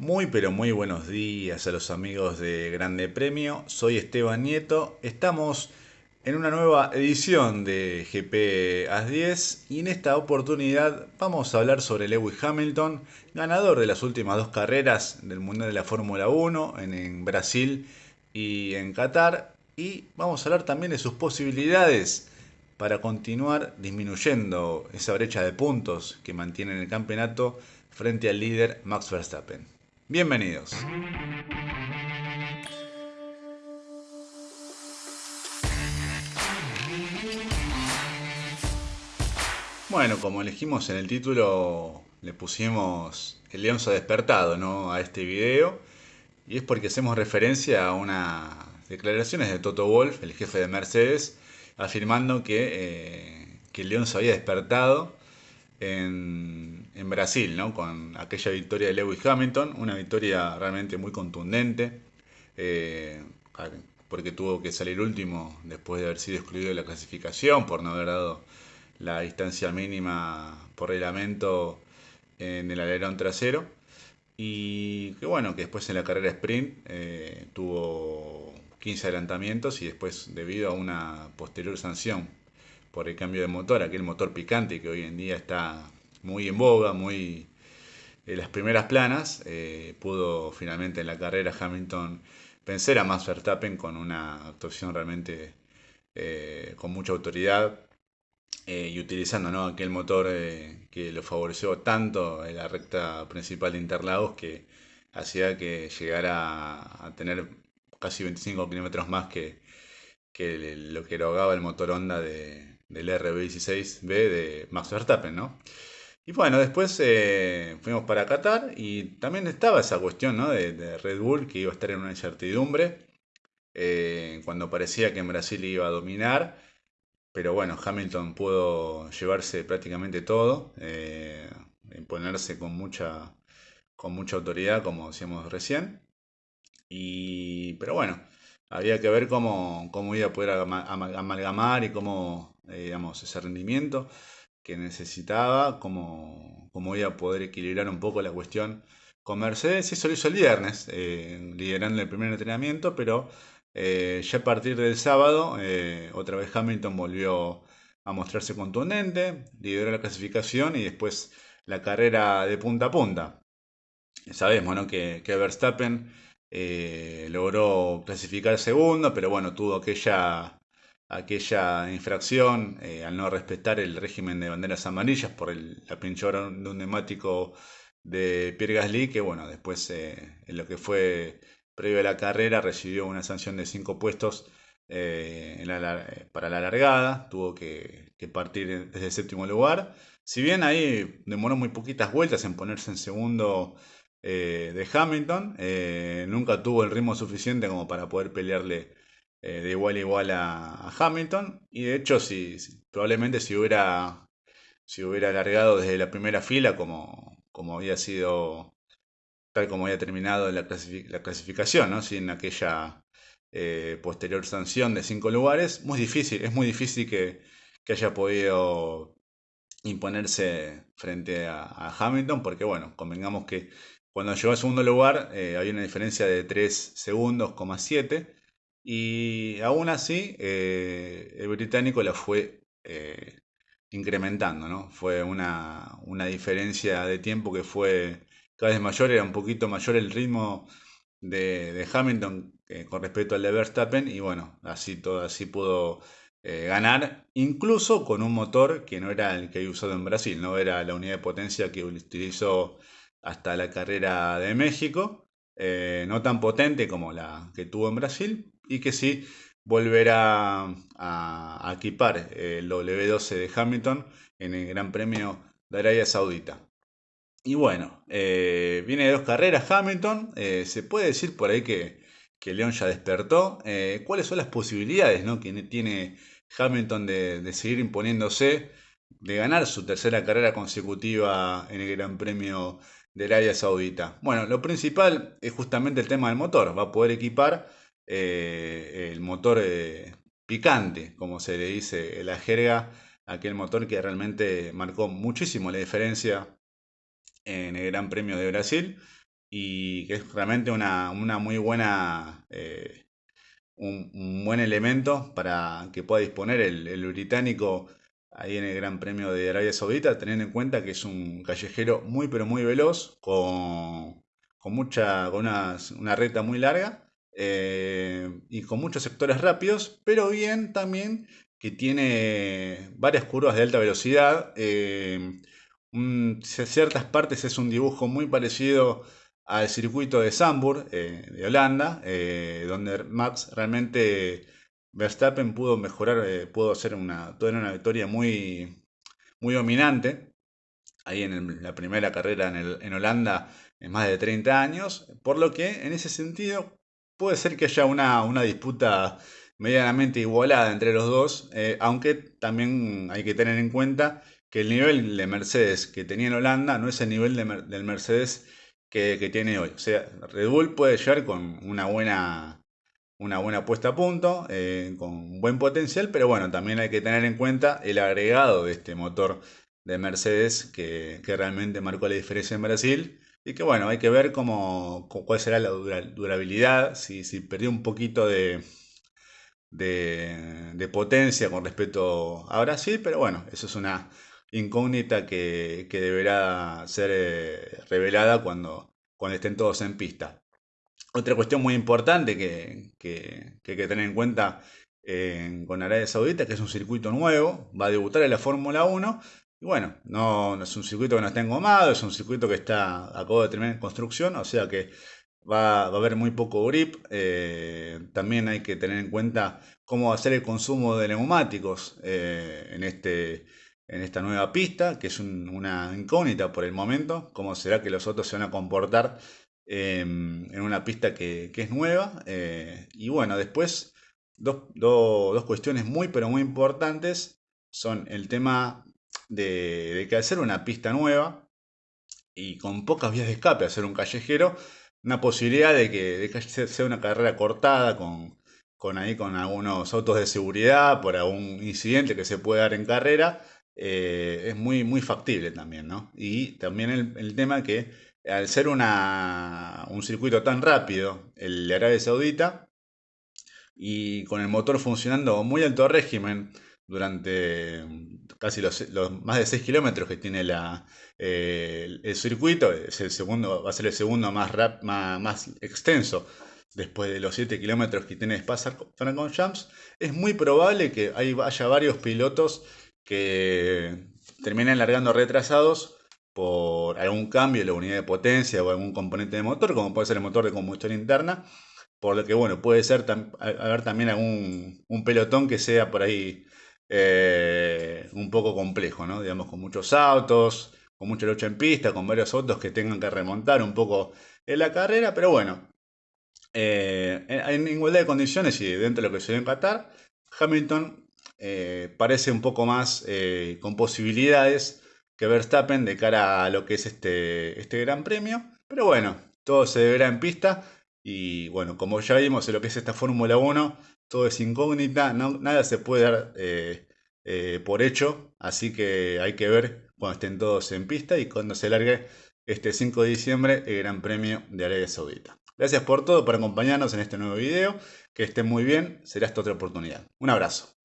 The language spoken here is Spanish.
Muy pero muy buenos días a los amigos de Grande Premio. Soy Esteban Nieto. Estamos en una nueva edición de GP AS 10 y en esta oportunidad vamos a hablar sobre Lewis Hamilton, ganador de las últimas dos carreras del Mundial de la Fórmula 1 en, en Brasil y en Qatar. Y vamos a hablar también de sus posibilidades para continuar disminuyendo esa brecha de puntos que mantiene en el campeonato frente al líder Max Verstappen. Bienvenidos. Bueno, como elegimos en el título, le pusimos El León ha despertado ¿no? a este video. Y es porque hacemos referencia a unas declaraciones de Toto Wolf, el jefe de Mercedes, afirmando que, eh, que el León se había despertado en, Brasil, ¿no? con aquella victoria de Lewis Hamilton, una victoria realmente muy contundente, eh, porque tuvo que salir último después de haber sido excluido de la clasificación por no haber dado la distancia mínima por reglamento en el alerón trasero. Y que bueno, que después en la carrera sprint eh, tuvo 15 adelantamientos y después debido a una posterior sanción por el cambio de motor, aquel motor picante que hoy en día está muy en boga, muy en las primeras planas, eh, pudo finalmente en la carrera Hamilton vencer a Max Verstappen con una actuación realmente eh, con mucha autoridad eh, y utilizando ¿no? aquel motor que lo favoreció tanto en la recta principal de Interlagos que hacía que llegara a tener casi 25 kilómetros más que, que lo que erogaba el motor Honda de, del RB16B de Max Verstappen, ¿no? Y bueno, después eh, fuimos para Qatar y también estaba esa cuestión ¿no? de, Red Bull que iba a estar en una incertidumbre eh, cuando parecía que en Brasil iba a dominar, pero bueno, Hamilton pudo llevarse prácticamente todo, eh, imponerse con mucha, con mucha autoridad, como decíamos recién. Y, pero bueno, había que ver cómo, cómo iba a poder amalgamar y cómo eh, digamos, ese rendimiento que necesitaba, como, como iba a poder equilibrar un poco la cuestión con Mercedes. Eso lo hizo el viernes, eh, liderando el primer entrenamiento, pero eh, ya a partir del sábado, otra vez Hamilton volvió a mostrarse contundente, lideró la clasificación y después la carrera de punta a punta. Sabemos ¿no? que, que Verstappen logró clasificar segundo, pero bueno, tuvo aquella aquella infracción eh, al no respetar el régimen de banderas amarillas por el, la pinchora de un neumático de Pierre Gasly, que bueno, después eh, en lo que fue previo a la carrera recibió una sanción de 5 puestos eh, para la largada, tuvo que, partir desde el séptimo lugar. Si bien ahí demoró muy poquitas vueltas en ponerse en segundo de Hamilton, nunca tuvo el ritmo suficiente como para poder pelearle eh, de igual a igual a, Hamilton. Y de hecho, si, probablemente si hubiera, si hubiera alargado desde la primera fila, como, como había sido, tal como había terminado la, clasificación, ¿no? sin aquella eh, posterior sanción de cinco lugares, muy difícil, es muy difícil que, que haya podido imponerse frente a, Hamilton, porque bueno, convengamos que cuando llegó al segundo lugar eh, había una diferencia de 3 segundos, 7 y aún así, eh, el británico la fue eh, incrementando, ¿no? Fue una, diferencia de tiempo que fue cada vez mayor, era un poquito mayor el ritmo de, Hamilton eh, con respecto al de Verstappen, y bueno, así todo, así pudo ganar, incluso con un motor que no era el que había usado en Brasil, no era la unidad de potencia que utilizó hasta la carrera de México, no tan potente como la que tuvo en Brasil, y que sí volverá a, equipar el W12 de Hamilton en el Gran Premio de Arabia Saudita. Y bueno, eh, viene de dos carreras Hamilton, eh, se puede decir por ahí que, que León ya despertó. Eh, ¿Cuáles son las posibilidades ¿no? que tiene Hamilton de, seguir imponiéndose, de ganar su tercera carrera consecutiva en el Gran Premio de Arabia Saudita? Bueno, lo principal es justamente el tema del motor, va a poder equipar eh, el motor eh, picante, como se le dice en la jerga, aquel motor que realmente marcó muchísimo la diferencia en el Gran Premio de Brasil. y que es realmente una, muy buena, eh, un, buen elemento para que pueda disponer el, británico ahí en el Gran Premio de Arabia Saudita, teniendo en cuenta que es un callejero muy pero muy veloz, con, mucha, con una, recta muy larga eh, y con muchos sectores rápidos, pero bien también que tiene varias curvas de alta velocidad. Eh, ciertas partes es un dibujo muy parecido al circuito de Zandvoort, eh, de Holanda, eh, donde Max realmente Verstappen pudo mejorar, pudo hacer una, una victoria muy, muy dominante. Ahí en la primera carrera en, Holanda en más de 30 años, por lo que en ese sentido puede ser que haya una, una disputa medianamente igualada entre los dos, eh, aunque también hay que tener en cuenta que el nivel de Mercedes que tenía en Holanda no es el nivel del Mercedes que, tiene hoy. O sea, Red Bull puede llegar con una buena, una buena puesta a punto, eh, con buen potencial, pero bueno, también hay que tener en cuenta el agregado de este motor de Mercedes que, realmente marcó la diferencia en Brasil. Y que bueno, hay que ver cómo, cuál será la durabilidad, si, si perdió un poquito de, de, potencia con respecto a Brasil, pero bueno, eso es una incógnita que, deberá ser eh, revelada cuando, cuando estén todos en pista. Otra cuestión muy importante que, hay que tener en cuenta con Arabia Saudita, que es un circuito nuevo, va a debutar en la Fórmula 1. Y bueno, no, es un circuito que no está engomado, es un circuito que está acabo de terminar en construcción, o sea que va, a haber muy poco grip. Eh, también hay que tener en cuenta cómo va a ser el consumo de neumáticos eh, en, este, en esta nueva pista, que es una incógnita por el momento. Cómo será que los otros se van a comportar em, en una pista que, es nueva. Eh, y bueno, después dos, dos, cuestiones muy pero muy importantes son el tema de, que al ser una pista nueva y con pocas vías de escape, hacer un callejero, una posibilidad de que, sea una carrera cortada con, con, ahí, con algunos autos de seguridad por algún incidente que se puede dar en carrera, eh, es muy, muy factible también, ¿no? Y también el, tema que al ser un circuito tan rápido, el de Arabia Saudita, y con el motor funcionando muy alto régimen durante casi los, más de 6 kilómetros que tiene la, eh, el, circuito, es el segundo, va a ser el segundo más, rap, más, extenso. Después de los 7 kilómetros que tiene Jumps, es muy probable que haya varios pilotos que terminen largando retrasados por algún cambio en la unidad de potencia o algún componente de motor, como puede ser el motor de combustión interna, por lo que bueno, puede ser haber también algún un pelotón que sea por ahí eh, un poco complejo, ¿no? Digamos, con muchos autos, con mucha lucha en pista, con varios autos que tengan que remontar un poco en la carrera, pero bueno, eh, en igualdad de condiciones y dentro de lo que se dio en Qatar, Hamilton eh, parece un poco más con posibilidades que Verstappen de cara a lo que es este, este Gran Premio, pero bueno, todo se deberá en pista y bueno, como ya vimos en lo que es esta Fórmula 1, todo es incógnita, nada se puede dar por hecho, así que hay que ver cuando estén todos en pista y cuando se largue este 5 de diciembre el Gran Premio de Arabia Saudita. Gracias por todo, por acompañarnos en este nuevo video. Que estén muy bien, será esta otra oportunidad. Un abrazo.